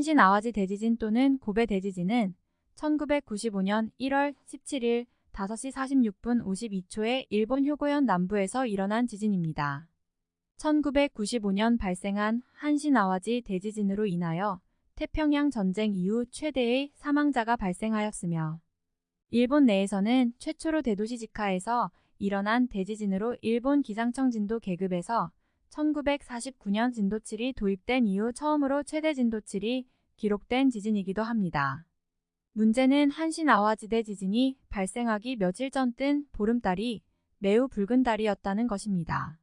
한신 아와지 대지진 또는 고베 대지진은 1995년 1월 17일 5시 46분 52초에 일본 효고현 남부에서 일어난 지진입니다. 1995년 발생한 한신 아와지 대지진으로 인하여 태평양 전쟁 이후 최대의 사망자가 발생하였으며 일본 내에서는 최초로 대도시 지카에서 일어난 대지진으로 일본 기상청 진도 계급에서 1949년 진도 7이 도입된 이후 처음으로 최대 진도 7이 기록된 지진이기도 합니다. 문제는 한신 아와지대 지진이 발생하기 며칠 전 뜬 보름달이 매우 붉은 달이었다는 것입니다.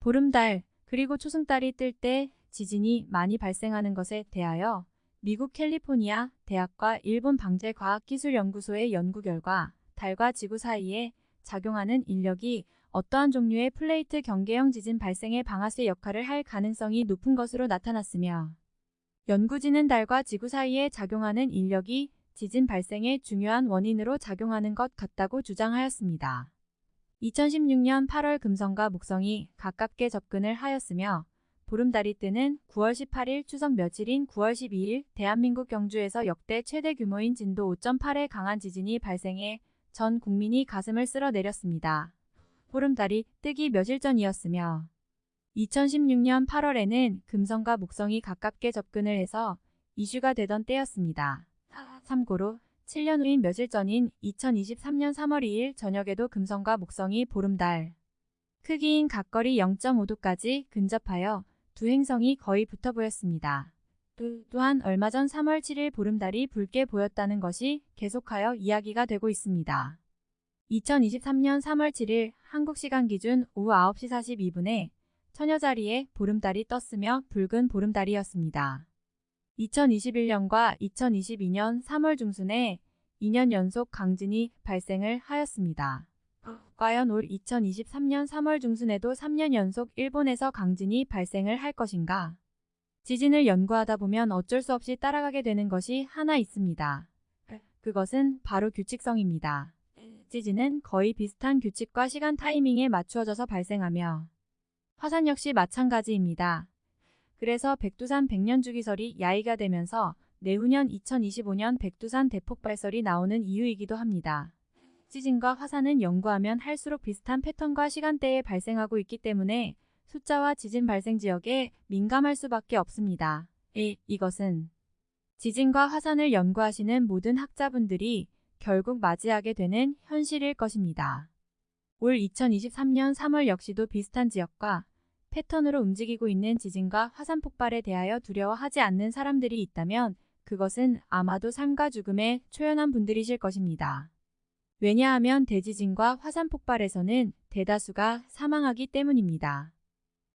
보름달 그리고 초승달이 뜰 때 지진이 많이 발생하는 것에 대하여 미국 캘리포니아 대학과 일본 방재과학기술연구소의 연구 결과 달과 지구 사이에 작용하는 인력이 어떠한 종류의 플레이트 경계형 지진 발생의 방아쇠 역할을 할 가능성이 높은 것으로 나타났으며 연구진은 달과 지구 사이에 작용하는 인력이 지진 발생의 중요한 원인으로 작용하는 것 같다고 주장하였습니다. 2016년 8월 금성과 목성이 가깝게 접근을 하였으며 보름달이 뜨는 9월 18일 추석 며칠인 9월 12일 대한민국 경주에서 역대 최대 규모인 진도 5.8의 강한 지진이 발생해 전 국민이 가슴을 쓸어내렸습니다. 보름달이 뜨기 며칠 전이었으며 2016년 8월에는 금성과 목성이 가깝게 접근을 해서 이슈가 되던 때였습니다. 참고로 7년 후인 며칠 전인 2023년 3월 2일 저녁에도 금성과 목성이 보름달 크기인 각거리 0.5도까지 근접하여 두 행성이 거의 붙어 보였습니다. 또한 얼마 전 3월 7일 보름달이 붉게 보였다는 것이 계속하여 이야기가 되고 있습니다. 2023년 3월 7일 한국 시간 기준 오후 9시 42분에 처녀 자리에 보름달이 떴으며 붉은 보름달이었습니다. 2021년과 2022년 3월 중순에 2년 연속 강진이 발생을 하였습니다. 과연 올 2023년 3월 중순에도 3년 연속 일본에서 강진이 발생을 할 것인가? 지진을 연구하다 보면 어쩔 수 없이 따라가게 되는 것이 하나 있습니다. 그것은 바로 규칙성입니다. 지진은 거의 비슷한 규칙과 시간 타이밍에 맞추어져서 발생하며 화산 역시 마찬가지입니다. 그래서 백두산 백년주기설이 야기가 되면서 내후년 2025년 백두산 대폭발설이 나오는 이유이기도 합니다. 지진과 화산은 연구하면 할수록 비슷한 패턴과 시간대에 발생하고 있기 때문에 숫자와 지진 발생 지역에 민감할 수밖에 없습니다. 1. 이것은 지진과 화산을 연구하시는 모든 학자분들이 결국 맞이하게 되는 현실일 것입니다. 올 2023년 3월 역시도 비슷한 지역과 패턴으로 움직이고 있는 지진과 화산 폭발에 대하여 두려워하지 않는 사람들이 있다면 그것은 아마도 삶과 죽음에 초연한 분들이실 것입니다. 왜냐하면 대지진과 화산 폭발에서는 대다수가 사망하기 때문입니다.